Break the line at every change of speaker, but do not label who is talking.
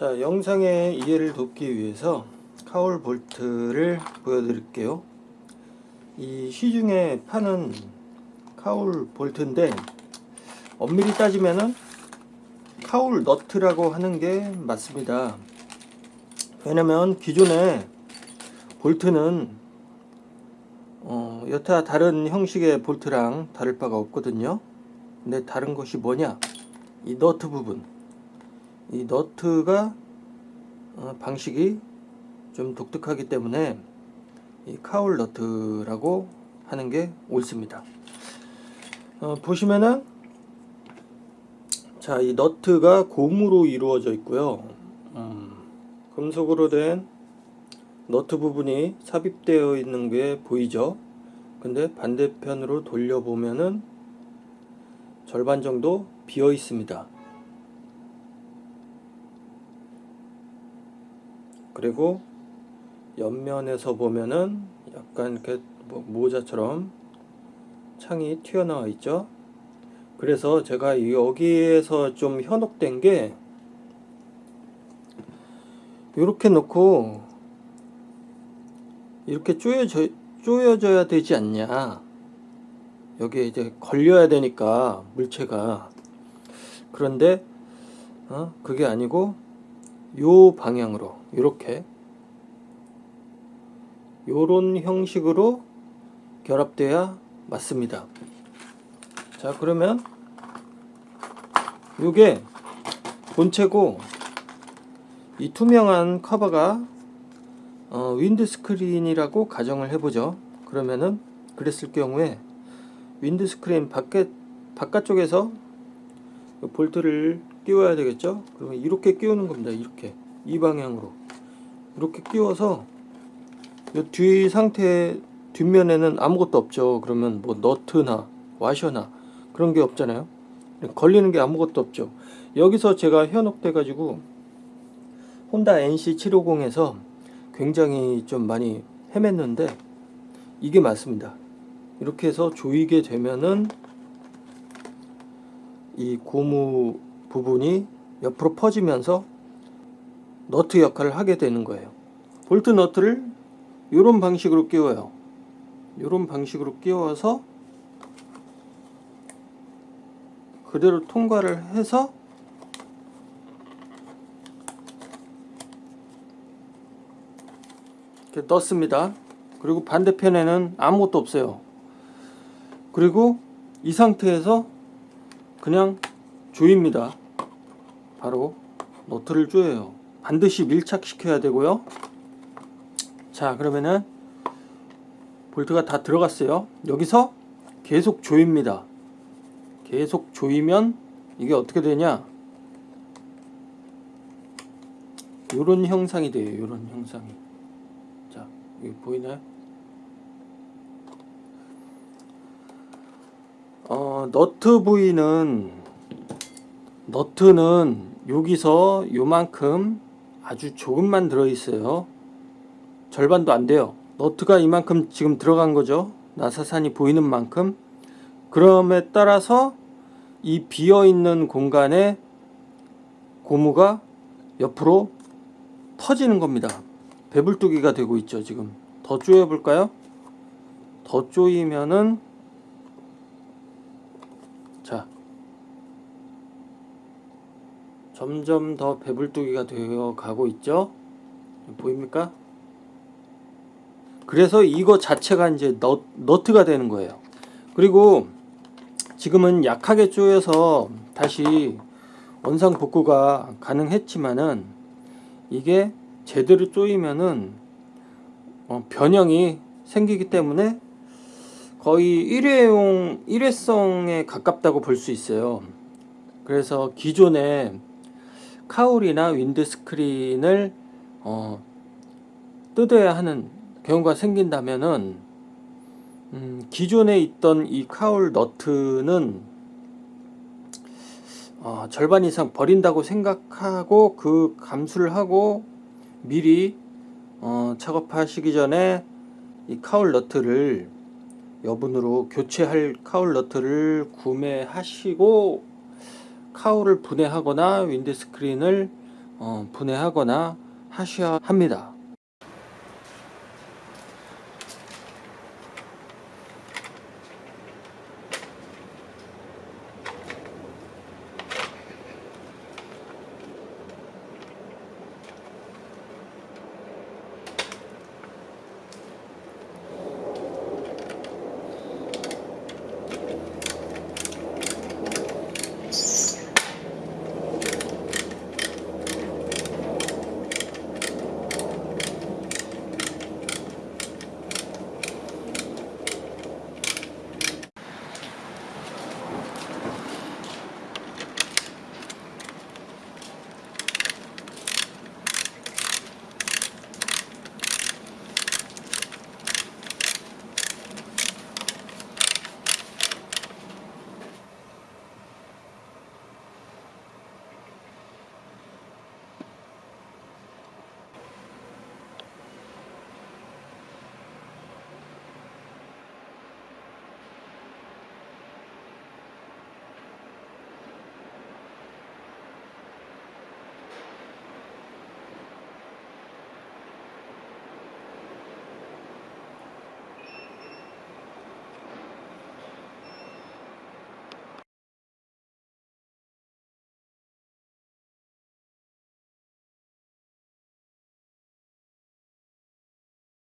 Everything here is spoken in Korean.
자 영상의 이해를 돕기 위해서 카울 볼트를 보여드릴게요. 이 시중에 파는 카울 볼트인데 엄밀히 따지면은 카울 너트라고 하는 게 맞습니다. 왜냐면 기존에 볼트는 어, 여타 다른 형식의 볼트랑 다를 바가 없거든요. 근데 다른 것이 뭐냐? 이 너트 부분 이 너트가 어, 방식이 좀 독특하기 때문에 이 카울 너트라고 하는 게 옳습니다. 어, 보시면은 자 이 너트가 고무로 이루어져 있고요. 음, 금속으로 된 너트 부분이 삽입되어 있는 게 보이죠? 근데 반대편으로 돌려보면은 절반 정도 비어 있습니다 그리고 옆면에서 보면은 약간 이렇게 뭐 모자처럼 창이 튀어나와 있죠 그래서 제가 여기에서 좀 현혹된 게 이렇게 놓고 이렇게 쪼여져, 쪼여져야 되지 않냐 여기에 이제 걸려야 되니까 물체가 그런데 어? 그게 아니고 요 방향으로 이렇게 요런 형식으로 결합돼야 맞습니다. 자 그러면 요게 본체고 이 투명한 커버가 어, windscreen이라고 가정을 해보죠. 그러면은 그랬을 경우에 windscreen 밖에 바깥쪽에서 볼트를 끼워야 되겠죠? 그러면 이렇게 끼우는 겁니다. 이렇게. 이 방향으로. 이렇게 끼워서 뒤 상태 뒷면에는 아무것도 없죠. 그러면 뭐 너트나 와셔나 그런 게 없잖아요. 걸리는 게 아무것도 없죠. 여기서 제가 현혹돼 가지고 혼다 NC750에서 굉장히 좀 많이 헤맸는데 이게 맞습니다. 이렇게 해서 조이게 되면은 이 고무 부분이 옆으로 퍼지면서 너트 역할을 하게 되는 거예요. 볼트 너트를 이런 방식으로 끼워요. 이런 방식으로 끼워서 그대로 통과를 해서 이렇게 넣습니다. 그리고 반대편에는 아무것도 없어요. 그리고 이 상태에서 그냥 조입니다 바로 너트를 조여요. 반드시 밀착시켜야 되고요. 자 그러면은 볼트가 다 들어갔어요. 여기서 계속 조입니다. 계속 조이면 이게 어떻게 되냐? 요런 형상이 돼요 요런 형상이. 자 여기 보이나요? 어, 너트 부위는 너트는 여기서 요만큼 아주 조금만 들어 있어요. 절반도 안 돼요. 너트가 이만큼 지금 들어간 거죠. 나사산이 보이는 만큼. 그럼에 따라서 이 비어있는 공간에 고무가 옆으로 터지는 겁니다. 배불뚝이가 되고 있죠 지금. 더 조여 볼까요? 더 조이면은 자 점점 더 배불뚝이가 되어 가고 있죠? 보입니까? 그래서 이거 자체가 이제 너, 너트가 되는 거예요. 그리고 지금은 약하게 쪼여서 다시 원상 복구가 가능했지만은 이게 제대로 쪼이면은 어, 변형이 생기기 때문에 거의 일회용 일회성에 가깝다고 볼 수 있어요. 그래서 기존에 카울이나 윈드스크린을 어, 뜯어야 하는 경우가 생긴다면은 음, 기존에 있던 이 카울 너트는 어, 절반 이상 버린다고 생각하고 그 감수를 하고 미리 어, 작업하시기 전에 이 카울 너트를 여분으로 교체할 카울 너트를 구매하시고 카울을 분해하거나 윈드스크린을 어, 분해하거나 하셔야 합니다.